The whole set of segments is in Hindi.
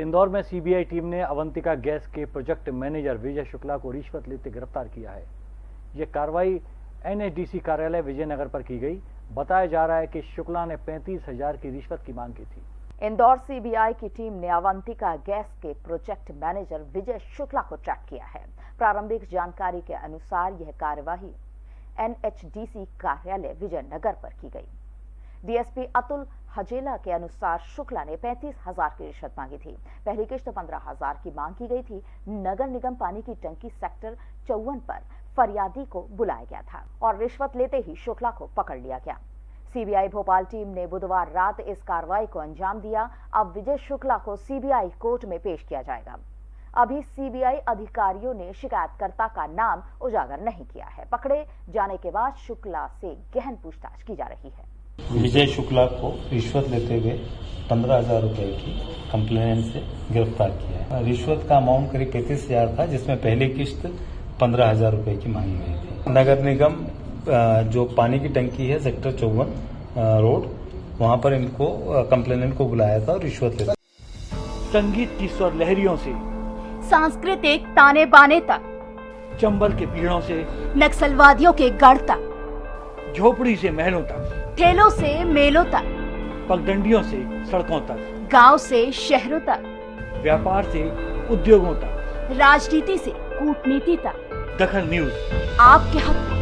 इंदौर में सीबीआई टीम ने अवंतिका गैस के प्रोजेक्ट मैनेजर विजय शुक्ला को रिश्वत लेते गिरफ़्तार किया है। यह कार्रवाई एनएचडीसी कार्यालय विजयनगर पर की गई। बताया जा रहा है कि शुक्ला ने पैंतीस हज़ार की रिश्वत की मांग की थी। इंदौर सीबीआई की टीम ने अवंतिका गैस के प्रोजेक्ट मैनेजर विजय शुक्ला को ट्रैक किया है। प्रारंभिक जानकारी के अनुसार यह कार्यवाही एनएचडीसी कार्यालय विजयनगर पर की गई। डीएसपी अतुल हजेला के अनुसार शुक्ला ने पैंतीस हज़ार की रिश्वत मांगी थी। पहली किश्त पंद्रह हज़ार की मांग की गई थी। नगर निगम पानी की टंकी सेक्टर चौवन पर फरियादी को बुलाया गया था और रिश्वत लेते ही शुक्ला को पकड़ लिया गया। सीबीआई भोपाल टीम ने बुधवार रात इस कार्रवाई को अंजाम दिया। अब विजय शुक्ला को सीबीआई कोर्ट में पेश किया जाएगा। अभी सीबीआई अधिकारियों ने शिकायतकर्ता का नाम उजागर नहीं किया है। पकड़े जाने के बाद शुक्ला से गहन पूछताछ की जा रही है। विजय शुक्ला को रिश्वत लेते हुए पंद्रह हज़ार रुपये की कंप्लेनेंट से गिरफ़्तार किया है। रिश्वत का अमाउंट करीब पैंतीस हज़ार था जिसमें पहली किश्त पंद्रह हज़ार रुपये की मांगी गई थी। नगर निगम जो पानी की टंकी है सेक्टर चौवन रोड वहाँ पर इनको कंप्लेनेंट को बुलाया था और रिश्वत लेता। संगीत की स्वर लहरियों से सांस्कृतिक ताने बाने तक चंबल के पीड़ों से नक्सलवादियों के गढ़ तक। झोपड़ी से महलों तक। ठेलों से मेलों तक। पगडंडियों से सड़कों तक। गाँव से शहरों तक। व्यापार से उद्योगों तक। राजनीति से कूटनीति तक। दखन न्यूज़। आपके हक।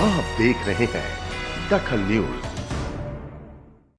आप देख रहे हैं दखल न्यूज़।